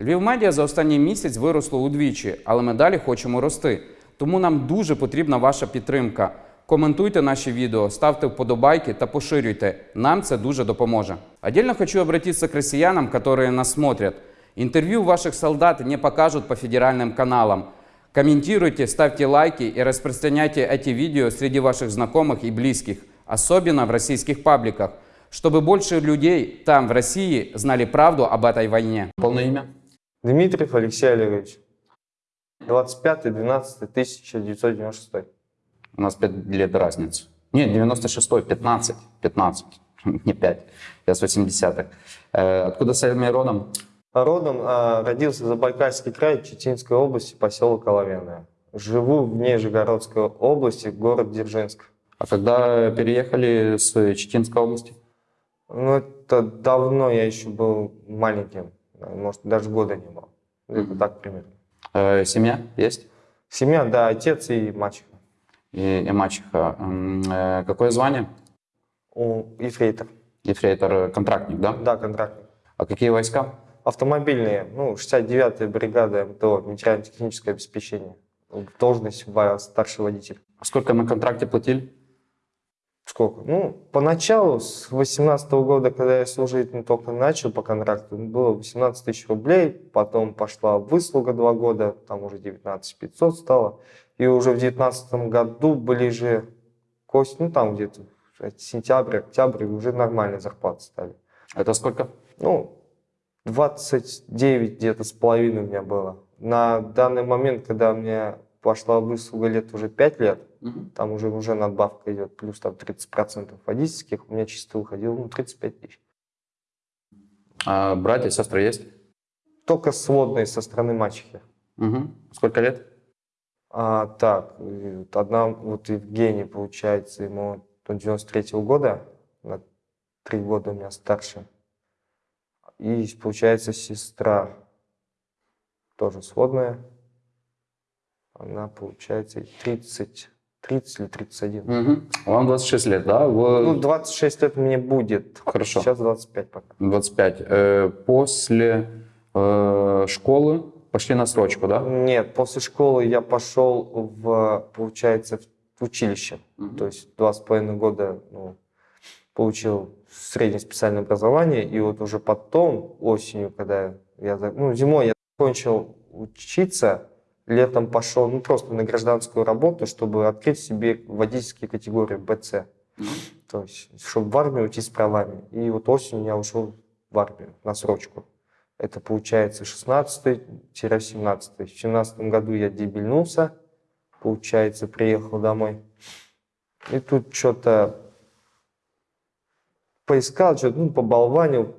Львів медіа за останній місяць виросло удвічі, але ми далі хочемо рости. Тому нам дуже потрібна ваша підтримка. Коментуйте наші відео, ставте вподобайки та поширюйте. Нам це дуже допоможе. Отдельно хочу обратиться к россиянам, которые нас смотрят. Интервью ваших солдат не покажут по федеральным каналам. Комментируйте, ставьте лайки и распространяйте эти видео среди ваших знакомых и близких, особенно в российских пабликах, чтобы больше людей там, в России, знали правду об этой войне. Полное имя? Дмитриев Алексей Олегович. 25-12-1996. У нас 5 лет разница. Нет, 96-й, 15, 15, не 5. Я с 80-х. Э, откуда сами родом? Родом а, родился Забайкальский край, Читинской области, поселок Оловянное. Живу в Нижегородской области, город Дзержинск. А когда переехали с Читинской области? Ну, это давно, я еще был маленьким. Может, даже года не было. Это так примерно. Э, семья есть? Семья, да, отец и мачеха. И, и мачеха. Э, какое звание? У ефрейтор. Ефрейтор, контрактник, да? Да, контрактник. А какие войска? Автомобильные, ну, 69-я бригада МТО, материально-техническое обеспечение. Должность старший водитель. А Сколько на контракте платили? Сколько? Ну, поначалу, с 18 года, когда я служить не только начал по контракту, было 18 тысяч рублей, потом пошла выслуга два года, там уже 19 500 стало, и уже в 19 году ближе к осени, ну, там где-то сентябрь, октябрь, уже нормальные зарплаты стали. Это сколько? Ну, 29 где-то с половиной у меня было. На данный момент, когда у меня пошла выслуга лет уже 5 лет, там уже, уже надбавка идет, плюс там 30% водительских, у меня чисто выходило ну, 35 тысяч. А братья, сестры есть? Только сводные со стороны мачехи. Мгм. Сколько лет? А, так, вот одна, вот Евгений, получается, ему он 93 года, на три года у меня старше. И, получается, сестра тоже сводная. Она, получается, 30, 30 или 31. Мгм. Вам 26 лет, да? Вы- Ну, 26 лет мне будет. Хорошо. Сейчас 25 пока. 25. Э, После э, школы пошли на срочку, да? Нет, после школы я пошел в, получается, в училище. Мгм. То есть два с половиной года ну, получил среднее специальное образование, и вот уже потом, осенью, когда я, ну, зимой я закончил учиться, летом пошел, ну, просто на гражданскую работу, чтобы открыть себе водительские категории БЦ. То есть, чтобы в армию уйти с правами. И вот осенью я ушел в армию на срочку. Это получается 16-17. В 17 году я дебильнулся, получается, приехал домой. И тут что-то поискал, что-то, ну, поболванил,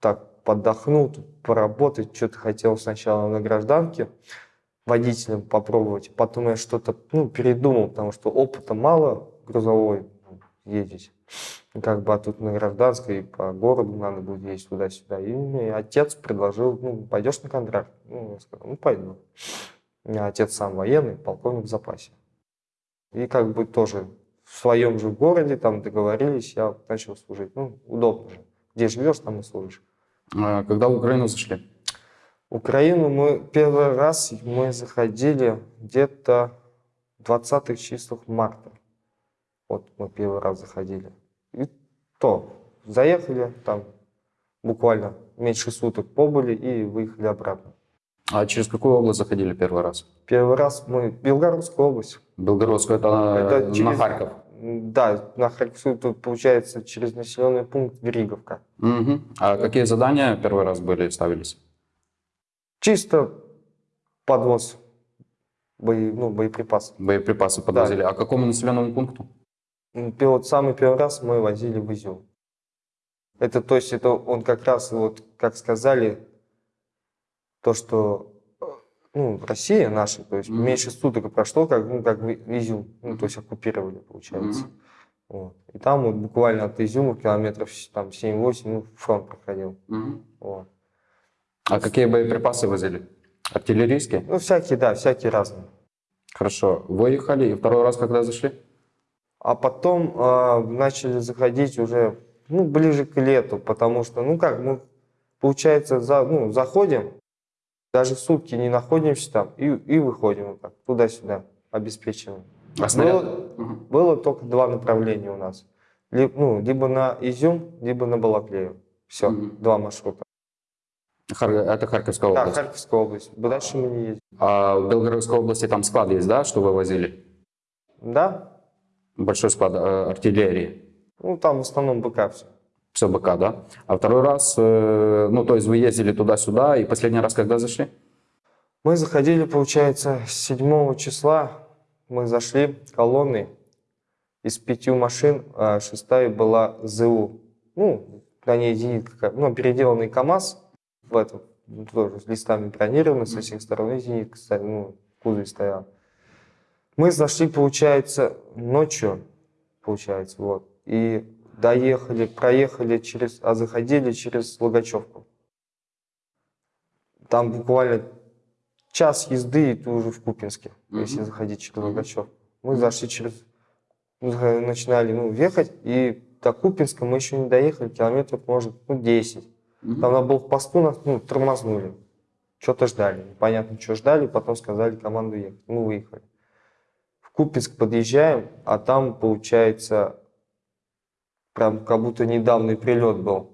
так, подохнул, поработать, что-то хотел сначала на гражданке водителем попробовать, потом я что-то, ну, передумал, потому что опыта мало грузовой ну, ездить. Как бы, а тут на гражданской по городу надо будет ездить туда-сюда. И мне отец предложил, ну, пойдешь на контракт? Ну, я сказал, ну, пойду. У меня отец сам военный, полковник в запасе. И как бы тоже в своем же городе там договорились, я начал служить. Ну, удобно же. Где живешь, там и служишь. Э, Когда в Украину зашли? Украину мы первый раз мы заходили где-то в 20-х числах марта. Вот мы первый раз заходили. И то, заехали там буквально меньше суток побыли и выехали обратно. А через какую область заходили первый раз? Первый раз мы в Белгородскую область. Белгородскую, это, Это на через- Харьков. Да, на Харьковскую тут получается через населенный пункт Григовка. Мгм. А какие задания первый раз были, ставились? Чисто подвоз бои, ну, боеприпасов. Боеприпасы подвозили. А к какому населенному пункту? Вот самый первый раз мы возили в Изюм. Это, то есть, это он как раз, вот, как сказали, то, что э, ну, Россия наша, то есть Мгм. меньше суток прошло, как, ну, как Изюм, ну, то есть оккупировали, получается. Мгм. Вот. И там вот буквально от Изюма километров там 7-8, ну, фронт проходил. Мгм. Вот. А какие боеприпасы возили? Артиллерийские? Ну, всякие, да, всякие разные. Хорошо. Выехали, и второй раз когда зашли? А потом а, начали заходить уже ну, ближе к лету, потому что, ну как, мы, получается, за, ну, заходим, Даже сутки не находимся там и, и выходим вот так, туда-сюда, обеспечиваем. А снаряд? Было, было только два направления у нас. Ли- ну, либо на Изюм, либо на Балаклею. Все, Мгм. два маршрута. Хар- Это Харьковская Да, область. Харьковская область. Дальше мы не ездим. А в Белгородской области там склад есть, да, что вы возили? Да? Большой склад э, артиллерии. Ну, там в основном БК все. Все БК, да? А второй раз, э, ну, то есть вы ездили туда-сюда, и последний раз когда зашли? Мы заходили, получается, с 7 числа. Мы зашли колонной из пяти машин, а шестая была ЗУ. Ну, на ней зенитка, ну, переделанный КАМАЗ в этом, ну, тоже с листами бронированный со всех сторон, и зенитка, кстати, ну, в кузове стояла. Мы зашли, получается, ночью, получается, вот, и доехали, проехали через, а заходили через Логачевку. Там буквально час езды, и ты уже в Купинске, если Мгм. заходить через Мгм. Логачев. Мы зашли через... за- начинали ну, ехать, и до Купинска мы еще не доехали, километров, может, ну, 10. Мгм. Там на блокпосту нас ну, тормознули. Что-то ждали. Непонятно, что ждали, потом сказали команду ехать. Мы выехали. В Купинск подъезжаем, а там, получается, прям как будто недавний прилет был.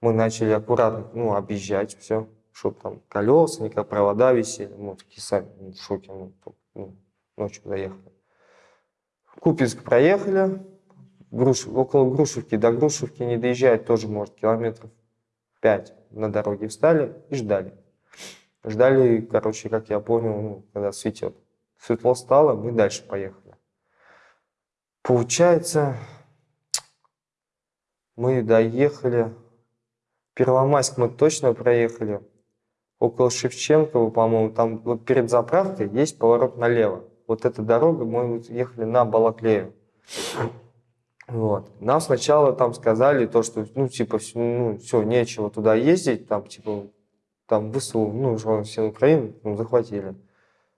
Мы начали аккуратно, ну, объезжать все, чтобы там колеса, никак провода висели. Мы такие сами ну, в шоке, ну, ну, ночью заехали. В Купинск проехали, Груш... около Грушевки, до Грушевки не доезжает тоже, может, километров 5 на дороге встали и ждали. Ждали, короче, как я понял, ну, когда светет. Светло стало, мы дальше поехали. Получается, мы доехали. Первомайск мы точно проехали. Около Шевченкова, по-моему, там вот перед заправкой есть поворот налево. Вот эта дорога, мы ехали на Балаклею. Вот. Нам сначала там сказали то, что, ну, типа, всё, ну, все, нечего туда ездить, там, типа, там ВСУ, ну, все Украину ну, захватили.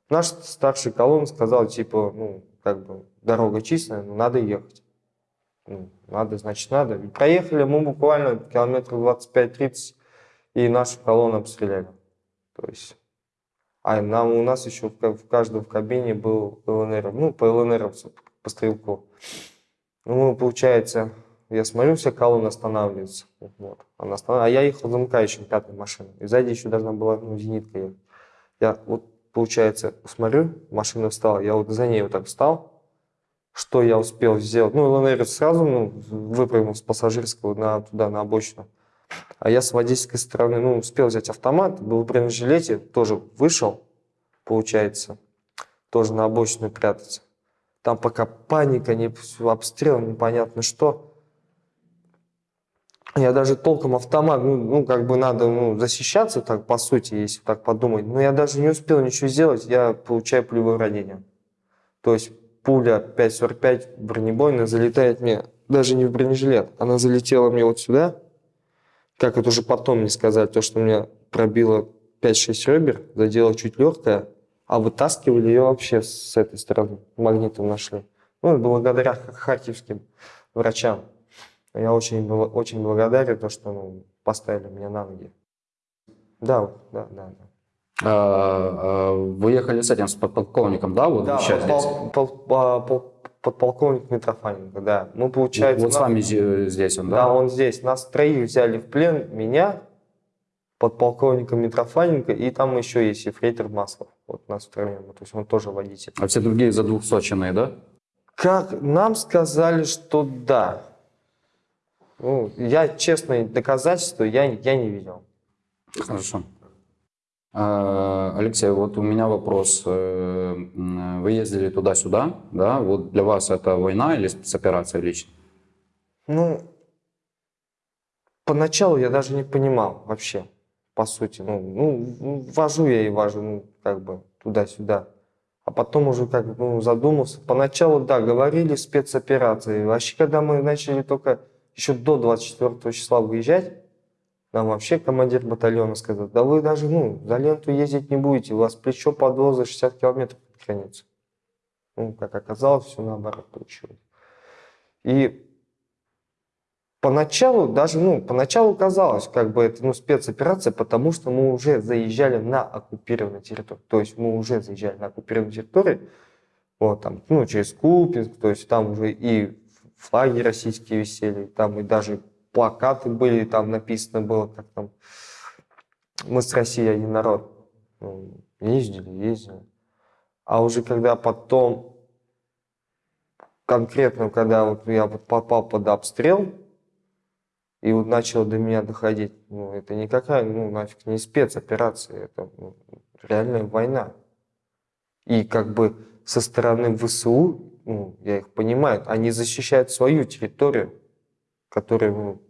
Наш старший колонн сказал, типа, ну, как бы, дорога чистая, но надо ехать. Ну, надо, значит, надо. И проехали мы буквально километров 25-30, и нашу колонну обстреляли. То есть, а нам, у нас еще в, в каждом в кабине был ЛНР, ну, по ЛНР, по стрелку. Ну, получается, я смотрю, вся колонна останавливается. Вот. Она останов- А я ехал замыкающим пятой машиной. И сзади еще должна была ну, зенитка ехать. Я вот, получается, смотрю, машина встала. Я вот за ней вот так встал. Что я успел сделать? Ну, ЛНР сразу ну, выпрыгнул с пассажирского на, туда, на обочину. А я с водительской стороны, ну, успел взять автомат, был в бронежилете, тоже вышел, получается, тоже на обочину прятаться. Там пока паника, не, обстрел, непонятно что. Я даже толком автомат, ну, ну, как бы надо ну, защищаться, так, по сути, если так подумать. Но я даже не успел ничего сделать, я получаю пулевое ранение. То есть пуля 5.45 бронебойная залетает мне даже не в бронежилет, она залетела мне вот сюда. Как это уже потом мне сказали, то, что у меня пробило 5-6 ребер, задело чуть легкое, а вытаскивали ее вообще с этой стороны, магнитом нашли. Ну, благодаря ха- харьковским врачам. Я очень, очень благодарен, то, что ну, поставили меня на ноги. Да, да, да. да. А, а, Вы ехали с этим, с подполковником, да, вот Да, подпол- пол- а, пол- подполковник Митрофаненко, да. Мы, получается, Вот с нас- вами зе- здесь он, Да, да? он здесь. Нас троих взяли в плен, меня, подполковника Митрофаненко, и там еще есть ефрейтор Маслов. Вот нас втроем, то есть он тоже водитель. А все другие за двухсотчиные, да? Как нам сказали, что да. Ну, я, честно, доказательства я, я не видел. Хорошо. А, Алексей, вот у меня вопрос. Э, Вы ездили туда-сюда, да? Вот для вас это война или спецоперация лично? Ну, поначалу я даже не понимал вообще, по сути. Ну, ну, вожу я и вожу, ну, как бы туда-сюда. А потом уже как ну, задумался. Поначалу, да, говорили спецоперации. Вообще, когда мы начали только еще до 24 числа выезжать, нам вообще командир батальона сказал, да вы даже ну, за ленту ездить не будете, у вас плечо подвоза 60 километров под. Ну, как оказалось, все наоборот получилось. И Поначалу даже, ну, поначалу казалось, как бы это, ну, спецоперация, потому что мы уже заезжали на оккупированную территорию. То есть мы уже заезжали на оккупированную территорию, вот там, ну, через Купинск, то есть там уже и флаги российские висели, там и даже плакаты были, там написано было, как там, мы с Россией один народ. Ну, ездили, ездили. А уже когда потом, конкретно, когда вот я попал под обстрел, и вот начало до меня доходить, ну, это никакая, ну, нафиг не спецоперация, это ну, реальная война. И как бы со стороны ВСУ, ну, я их понимаю, они защищают свою территорию, которую ну,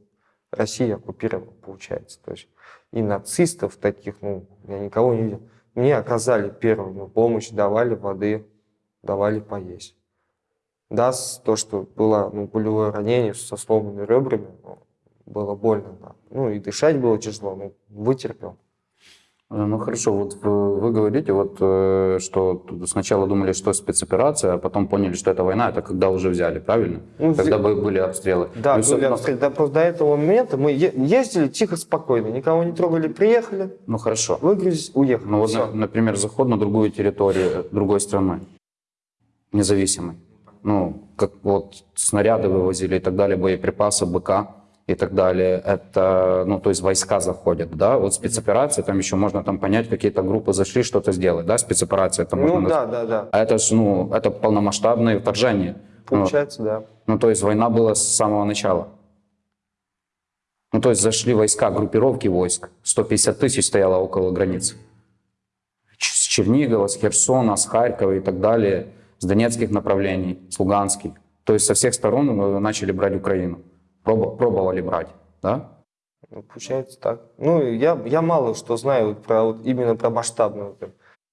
Россия оккупировала, получается. То есть и нацистов таких, ну, я никого не видел. Мне оказали первую ну, помощь, давали воды, давали поесть. Да, то, что было ну, пулевое ранение со сломанными ребрами, ну, было больно. да. Ну и дышать было тяжело, ну, вытерпел. Э, Ну хорошо, вот вы, вы говорите, вот, э, что сначала думали, что спецоперация, а потом поняли, что это война, это когда уже взяли, правильно? Ну, когда взя- бы были обстрелы. Да, Ну, были обстрелы. Да, просто до этого момента мы ездили тихо, спокойно, никого не трогали, приехали, Ну хорошо. выгрузились, уехали. Ну вот, на- например, заход на другую территорию э, другой страны, независимой. Ну, как вот снаряды вывозили и так далее, боеприпасы, БК и так далее. Это, ну, то есть войска заходят, да? Вот спецоперация, там еще можно там понять, какие-то группы зашли, что-то сделать, да? Спецоперация, это можно Ну да, да, да. А это ну, это полномасштабное вторжение. Ну, Получается, да. ну, то есть война была с самого начала. Ну, то есть зашли войска, группировки войск. 150 тысяч стояло около границ. С Чернигова, с Херсона, с Харькова и так далее, с донецких направлений, с луганских. То есть со всех сторон э, начали брать Украину. Пробо- пробовали брать, да? Ну, получается так. Ну, я, я мало что знаю про, вот именно про масштабную.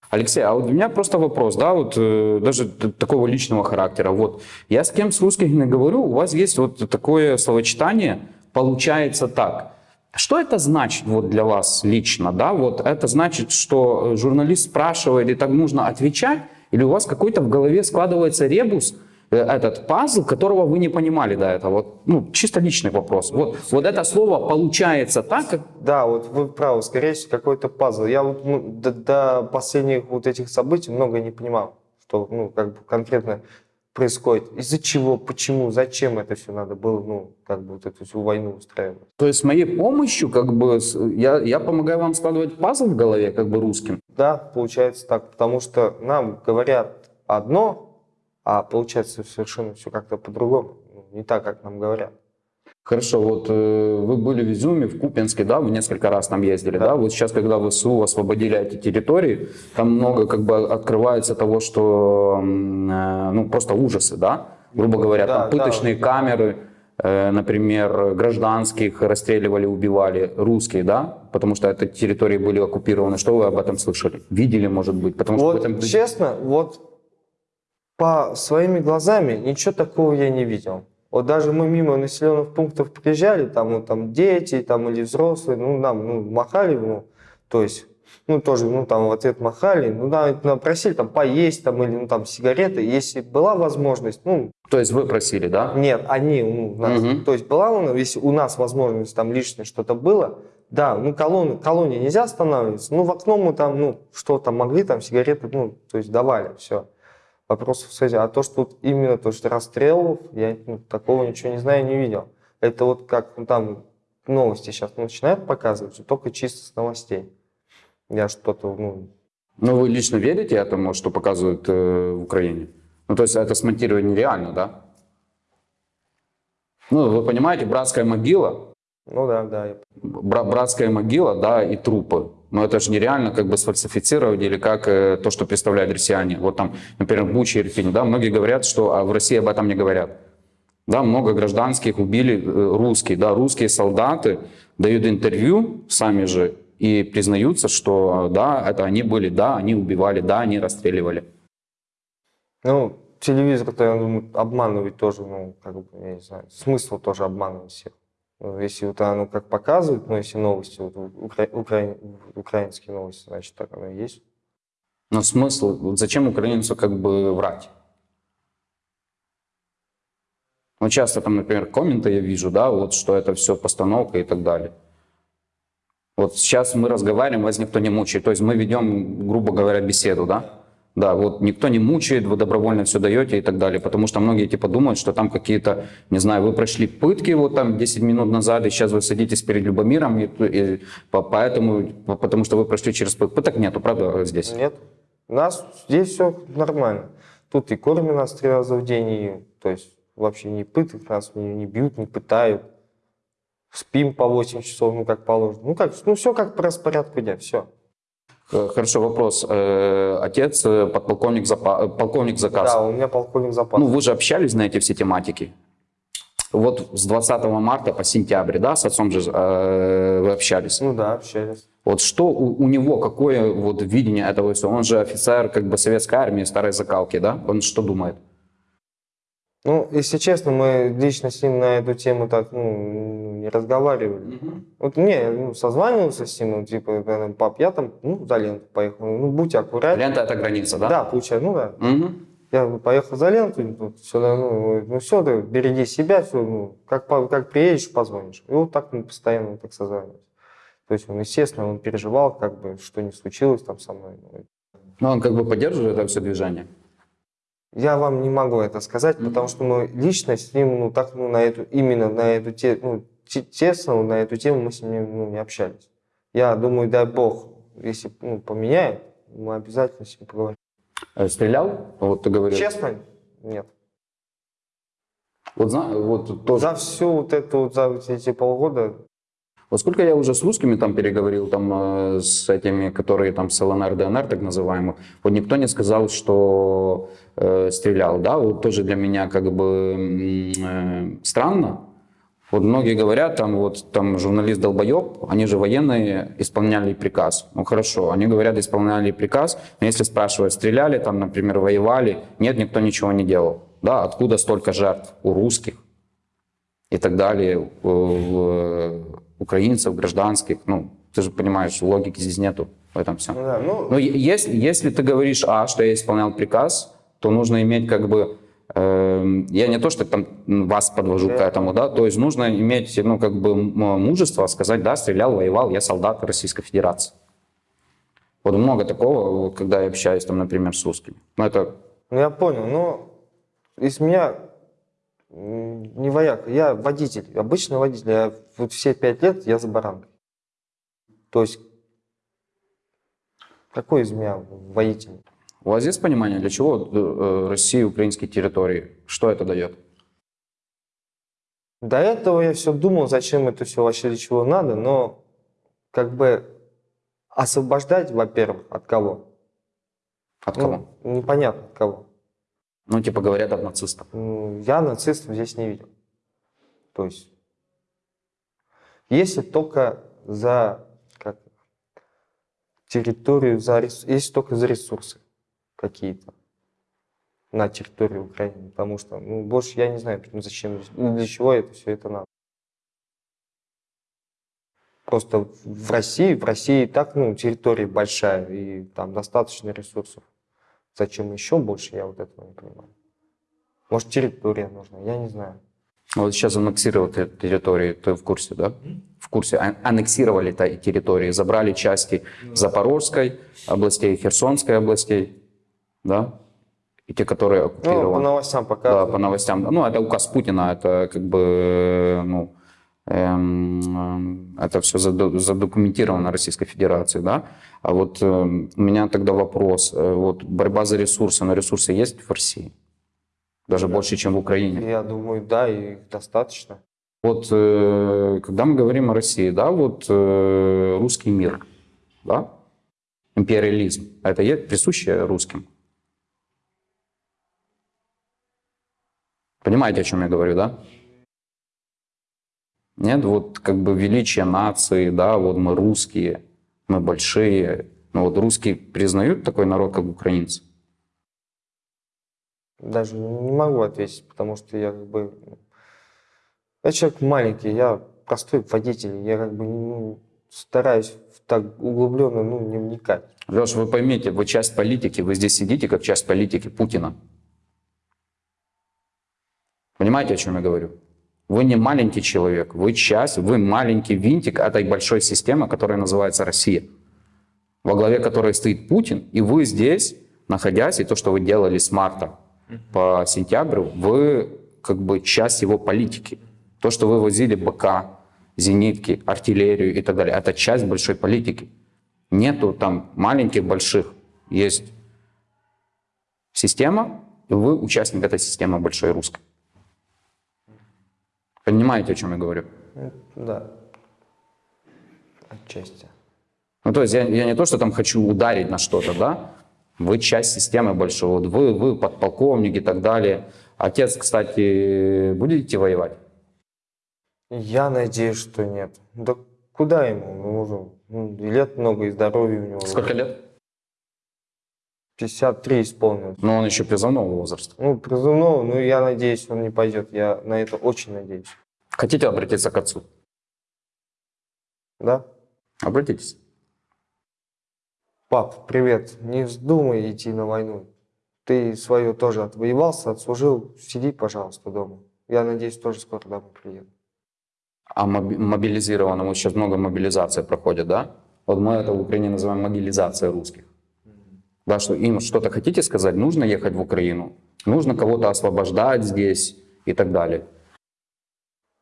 Алексей, а вот у меня просто вопрос, да, вот э, даже такого личного характера. Вот я с кем с русских не говорю, у вас есть вот такое словочитание, получается так. Что это значит вот для вас лично, да? Вот это значит, что э, журналист спрашивает и так нужно отвечать, или у вас какой-то в голове складывается ребус, этот пазл, которого вы не понимали до этого? Вот, ну, чисто личный вопрос. Вот, вот это слово получается так, как Да, вот вы правы, скорее всего, какой-то пазл. Я вот ну, до, до последних вот этих событий много не понимал, что ну, как бы конкретно происходит. Из-за чего, почему, зачем это все надо было, ну, как бы вот эту всю войну устраивать. То есть с моей помощью, как бы, я, я помогаю вам складывать пазл в голове, как бы русским. Да, получается так, потому что нам говорят одно, а получается совершенно все как-то по-другому. Ну, Не так, как нам говорят. Хорошо, вот э, вы были в Изюме, в Купинске, да, вы несколько раз там ездили, да. Да. Вот сейчас, когда ВСУ освободили эти территории, там много как бы открывается того, что, э, ну, просто ужасы, да, грубо говоря, Да, там пыточные да. камеры, э, например, гражданских расстреливали, убивали, русские, да, потому что эти территории были оккупированы. Что вы об этом слышали? Видели, может быть? Потому что в Вот этом... честно, вот по своими глазами ничего такого я не видел. Вот даже мы мимо населенных пунктов приезжали, там, ну, там дети там, или взрослые, ну, нам ну, махали, ну, то есть, ну, тоже, ну, там в ответ махали, ну, да, нам просили там поесть, там, или, ну, там, сигареты, если была возможность, ну, То есть вы просили, да? нет, они, ну, нас, Мгм. то есть была, у- если у нас возможность там лишнее что-то было, да, ну, колонны, колонии нельзя останавливаться, ну, в окно мы там, ну, что там могли, там, сигареты, ну, то есть давали, все. Вопросов с этим. А то, что тут именно то, что расстрелов, я ну, такого ничего не знаю, не видел. Это вот как ну, там новости сейчас начинают показывать, только чисто с новостей. Я что-то, ну, Ну, вы лично верите этому, что показывают э, в Украине? Ну, то есть это смонтировать нереально, да? Ну, вы понимаете, братская могила, ну да, да, бра- братская могила, да, и трупы. Но это же нереально как бы сфальсифицировать или как э, то, что представляют россияне. Вот там, например, Буче, Ирпене, да, многие говорят, что а в России об этом не говорят. Да, много гражданских убили э, русские, да, русские солдаты дают интервью сами же и признаются, что да, это они были, да, они убивали, да, они расстреливали. Ну, телевизор-то, я думаю, обманывать тоже, ну, как бы, я не знаю, смысл тоже обманывать всех. Ну, Если вот оно как показывает, ну, если новости, вот, укра- укра- украинские новости, значит, так оно и есть. Но смысл, зачем украинцу как бы врать? Ну, часто там, например, комменты я вижу, да, вот, что это все постановка и так далее. Вот сейчас мы разговариваем, вас никто не мучает. То есть мы ведем, грубо говоря, беседу, да? Да, вот никто не мучает, вы добровольно все даете и так далее. Потому что многие типа думают, что там какие-то, не знаю, вы прошли пытки вот там 10 минут назад, и сейчас вы садитесь перед Любомиром, и, и по- поэтому, по- потому что вы прошли через пытки. Пыток нету, правда, здесь? Нет. У нас здесь все нормально. Тут и кормят нас три раза в день, и, то есть вообще не пыток, нас не, не бьют, не пытают. Спим по 8 часов, ну как положено. Ну как, ну все как по распорядку дня, все. Э, Хорошо, вопрос. Э, Отец э, подполковник, запа- полковник заказ. Да, у меня полковник запас. Ну, вы же общались на эти все тематики. Вот с 20 марта по сентябрь, да, с отцом же э, вы общались. Ну да, общались. Вот что у, у него, какое вот видение этого всего? Он же офицер как бы советской армии, старой закалки, да? Он что думает? Ну, если честно, мы лично с ним на эту тему так, ну, не разговаривали. Вот не, ну, созванивался с ним, ну, типа, пап, я там, ну, за ленту поехал. Ну, будь аккуратнее. Лента это граница, да? Да, получается, ну да. Мгм. Я поехал за ленту, тут все, ну, ну все, ты береги себя, все, ну, как, как приедешь, позвонишь. И вот так мы постоянно так созванивались. То есть он, естественно, он переживал, как бы, что не случилось там со мной. Ну, он как бы поддерживает это все движение. Я вам не могу это сказать, Мгм. потому что мы лично с ним, ну, так, ну, на эту, именно на эту тему, ну, те- тесно на эту тему мы с ним, ну, не общались. Я думаю, дай бог, если, ну, поменяет, мы обязательно с ним поговорим. Э, Стрелял? Вот ты говорил. Честно? Нет. Вот, вот тоже. За всю вот эту, за эти полгода Вот сколько я уже с русскими там переговорил, там, э, с этими, которые там с ЛНР, ДНР, так называемых, вот никто не сказал, что э, стрелял, да, вот тоже для меня как бы э, странно. Вот многие говорят, там вот там журналист долбоеб, они же военные, исполняли приказ. Ну хорошо, они говорят, исполняли приказ, но если спрашивают, стреляли там, например, воевали, нет, никто ничего не делал. Да, откуда столько жертв у русских? и так далее, у- у украинцев, гражданских. Ну, ты же понимаешь, логики здесь нету в этом всем. Ну да, ну, Но если, если ты говоришь, а, что я исполнял приказ, то нужно иметь как бы, эм, я не то, что там вас подвожу к Да. этому, да, то есть нужно иметь, ну, как бы мужество сказать, да, стрелял, воевал, я солдат Российской Федерации. Вот много такого, когда я общаюсь, там, например, с русскими. Ну, это ну, я понял, но из меня не вояк, я водитель, обычный водитель. Я вот все пять лет я за баранкой. То есть, какой из меня водитель? У вас есть понимание, для чего э, э, России украинские территории? Что это дает? До этого я все думал, зачем это все вообще для чего надо, но как бы освобождать, во-первых, от кого? От кого? Ну, непонятно от кого. Ну, типа говорят от нацистов. Ну, Я нацистов здесь не видел. То есть, если только за как, территорию, за, если только за ресурсы какие-то на территории Украины, потому что ну, больше я не знаю, ну, зачем, для чего это все это надо. Просто в России, в России так, ну, территория большая, и там достаточно ресурсов. Зачем еще больше, я вот этого не понимаю. Может, территория нужна, я не знаю. Вот сейчас аннексировали те- территории, ты в курсе, да? В курсе. А- Аннексировали та- территории, забрали части Запорожской областей, Херсонской областей, да? И те, которые Ну, по оккупированы. новостям Да, показывают. по новостям. Ну, это указ Путина, это как бы, ну, это все задокументировано Российской Федерацией, да. А вот эм, у меня тогда вопрос, э, вот борьба за ресурсы, но ресурсы есть в России? Даже Да. больше, чем в Украине. Я думаю, да, и достаточно. Вот э, когда мы говорим о России, да, вот э, русский мир, да, империализм, это присуще русским? Понимаете, о чем я говорю, да? Нет, вот как бы величие нации, да, вот мы русские, мы большие. Но вот русские признают такой народ, как украинцы? Даже не могу ответить, потому что я как бы... ну, Я человек маленький, я простой водитель, я как бы ну, стараюсь так углубленно ну, не вникать. Леш, вы поймите, вы часть политики, вы здесь сидите как часть политики Путина. Понимаете, о чем я говорю? Вы не маленький человек, вы часть, вы маленький винтик этой большой системы, которая называется Россия, во главе которой стоит Путин, и вы здесь, находясь, и то, что вы делали с марта по сентябрь, вы как бы часть его политики. То, что вы возили БК, зенитки, артиллерию и так далее, это часть большой политики. Нету там маленьких, больших. Есть система, и вы участник этой системы большой русской. Понимаете, о чем я говорю? Ну, Да. Отчасти. Ну, то есть я, я не то, что там хочу ударить на что-то, да? Вы часть системы большой. Вот вы, вы подполковник и так далее. Отец, кстати, будете воевать? Я надеюсь, что нет. Да куда ему? Уже ну, и лет много, и здоровья у него. Сколько лет? 53 исполнилось. Ну, он еще призывного возраста. Ну, призывного, ну, я надеюсь, он не пойдет. Я на это очень надеюсь. Хотите обратиться к отцу? Да? Обратитесь. Пап, привет. Не вздумай идти на войну. Ты свое тоже отвоевался, отслужил. Сиди, пожалуйста, дома. Я надеюсь, тоже скоро домой приеду. А моби- мобилизированному сейчас много мобилизации проходит, да? Вот мы это в Украине называем мобилизация русских. Да, что им что-то хотите сказать, нужно ехать в Украину, нужно кого-то освобождать здесь и так далее.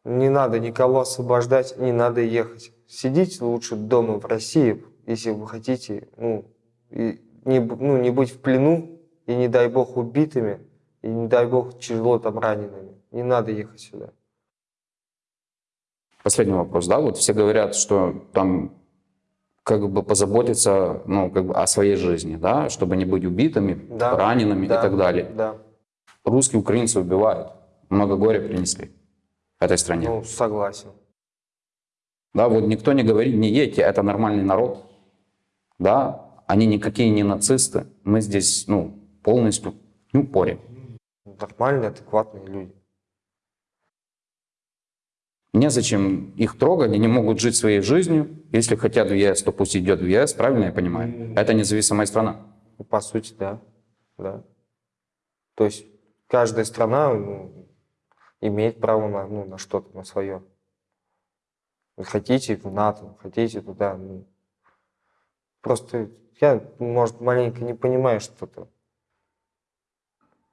Не надо никого освобождать, не надо ехать. Сидите лучше дома в России, если вы хотите, ну, и не, ну, не быть в плену, и не дай бог убитыми, и не дай бог тяжело там ранеными. Не надо ехать сюда. Последний вопрос, да, вот все говорят, что там как бы позаботиться, ну, как бы о своей жизни, да, чтобы не быть убитыми, Да, ранеными Да, и так далее. Да, Русские украинцы убивают, много горя принесли этой стране. ну, согласен. Да, вот никто не говорит, не едьте, это нормальный народ. Да, они никакие не нацисты. Мы здесь, ну, полностью, ну, поре. Нормальные, адекватные люди. Незачем их трогать, они могут жить своей жизнью. Если хотят в ЕС, то пусть идет в ЕС, правильно я понимаю? Это независимая страна. Ну, По сути, да. да. То есть каждая страна ну, имеет право на, ну, на что-то, на свое. Вы хотите в НАТО, хотите туда. ну. Просто я, может, маленько не понимаю что-то,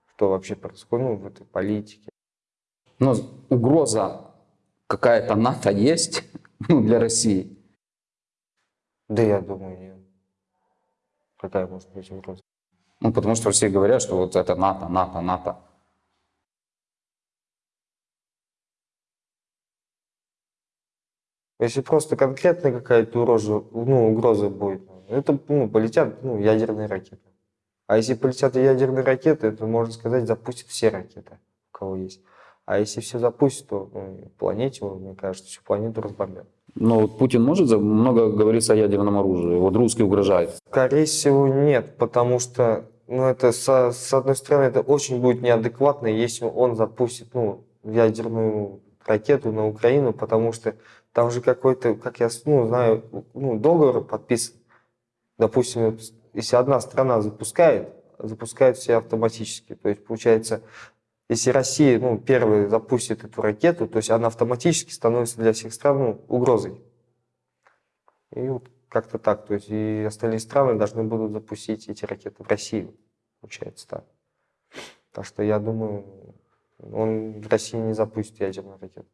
что вообще происходит ну, в этой политике. Но угроза какая-то НАТО есть ну, для России. Да я думаю, нет. Какая может быть угроза? Ну, потому что все говорят, что вот это НАТО, НАТО, НАТО. Если просто конкретная какая-то угроза, ну, угроза будет, это ну, полетят ну, ядерные ракеты. А если полетят ядерные ракеты, то, можно сказать, запустят все ракеты, у кого есть. А если все запустят, то ну, планете, мне кажется, всю планету разбомбят. Но вот Путин может, много говорится о ядерном оружии. Вот русский угрожает. Скорее всего, нет, потому что, ну, это, со- с, одной стороны, это очень будет неадекватно, если он запустит, ну, ядерную ракету на Украину, потому что там же какой-то, как я, ну, знаю, ну, договор подписан. Допустим, если одна страна запускает, запускают все автоматически. То есть, получается, если Россия, ну, первая запустит эту ракету, то есть она автоматически становится для всех стран ну, угрозой. И вот как-то так. То есть и остальные страны должны будут запустить эти ракеты в Россию. Получается так. Так что я думаю, он в России не запустит ядерную ракету.